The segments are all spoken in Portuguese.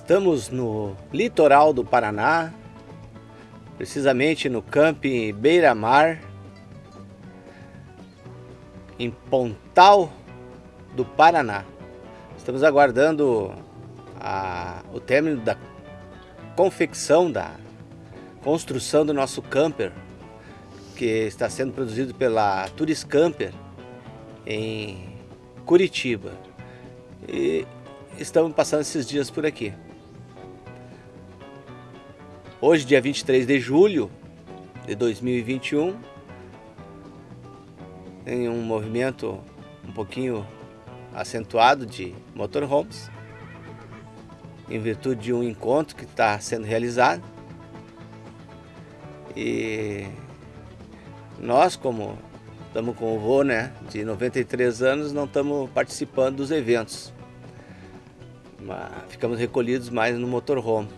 Estamos no litoral do Paraná, precisamente no camping Beira Mar, em Pontal do Paraná. Estamos aguardando a, o término da confecção, da construção do nosso camper, que está sendo produzido pela Turis Camper em Curitiba. E estamos passando esses dias por aqui. Hoje, dia 23 de julho de 2021, tem um movimento um pouquinho acentuado de motorhomes, em virtude de um encontro que está sendo realizado. E nós, como estamos com o vô né, de 93 anos, não estamos participando dos eventos. Mas ficamos recolhidos mais no motorhome.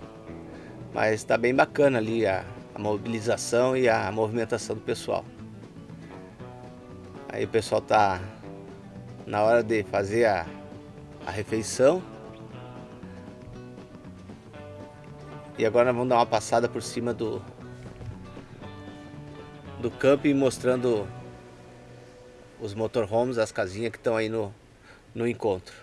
Mas está bem bacana ali a, a mobilização e a movimentação do pessoal. Aí o pessoal está na hora de fazer a, a refeição. E agora vamos dar uma passada por cima do, do camping mostrando os motorhomes, as casinhas que estão aí no, no encontro.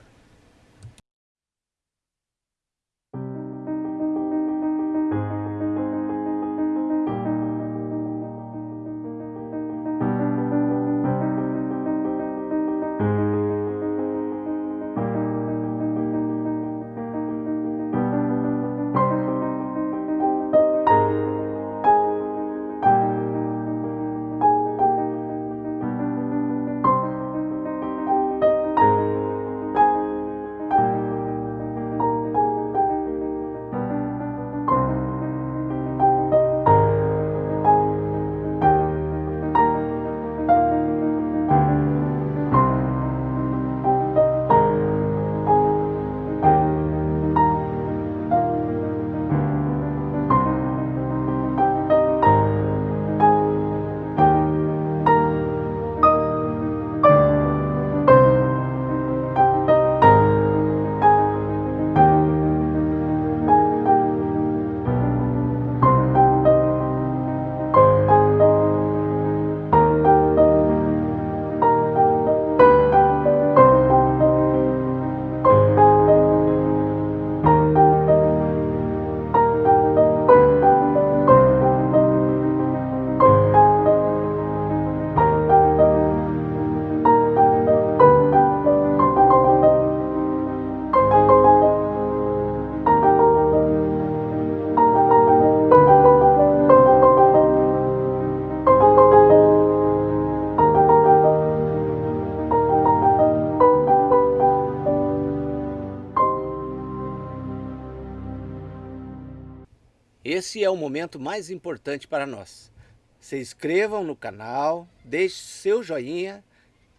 Esse é o momento mais importante para nós. Se inscrevam no canal, deixe seu joinha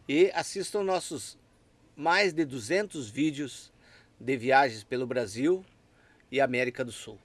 e assistam nossos mais de 200 vídeos de viagens pelo Brasil e América do Sul.